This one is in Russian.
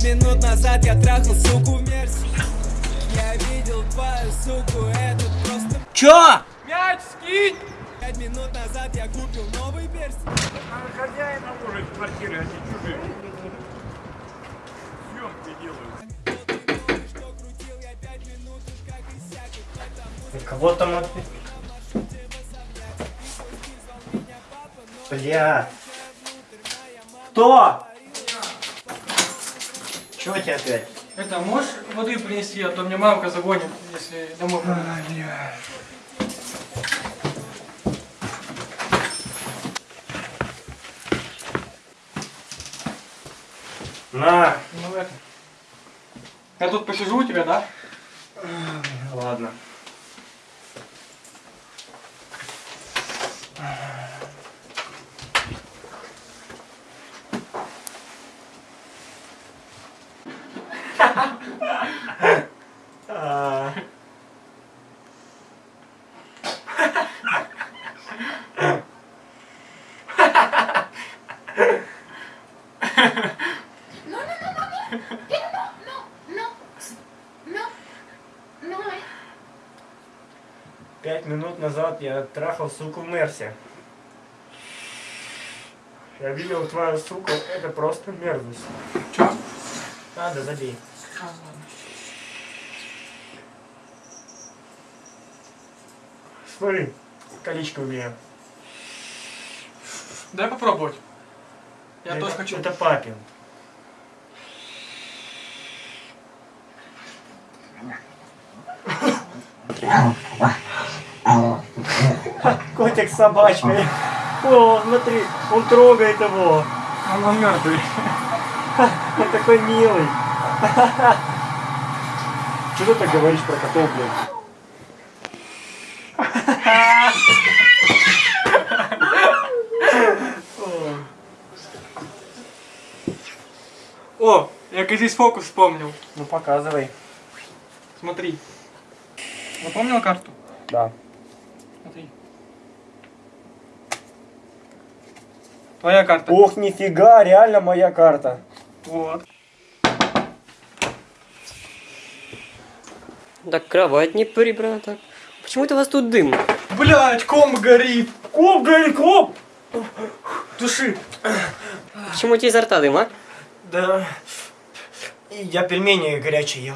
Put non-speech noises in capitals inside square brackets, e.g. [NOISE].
Пять минут назад я трахал суку в мерсе Я видел твою суку, это просто Чё? Мяч скинь! Пять минут назад я купил новый перстень Хозяин может квартиры, а не чужие. Съемки делают. Кого там опять? Бля. Кто? Чего тебе опять? Это, можешь воды принести, а то мне мамка загонит, если домой пойду. На. Ну это. Я тут посижу у тебя, да? Ладно. А. Пять минут назад я трахал суку в Мерсе. Я видел твою суку, это просто мерзость. Чё? Надо, забей. А, ладно. Смотри, колечко у меня. Дай попробовать. Я это, тоже хочу. Это папин. [LAUGHS] Котик с собачкой. О, смотри, он трогает его. Он мертвый. Он такой милый. Что ты так говоришь про котов, блядь? О, я как здесь фокус вспомнил. Ну показывай. Смотри. Запомнил карту? Да. Смотри. Твоя карта. Ох, нифига, реально моя карта. Вот. Так кровать не прибрана так. Почему-то у вас тут дым. Блять, комп горит. Коп, горит, коп! Души. Почему у тебя изо рта дым, а? Да. Я пельмени горячие ел.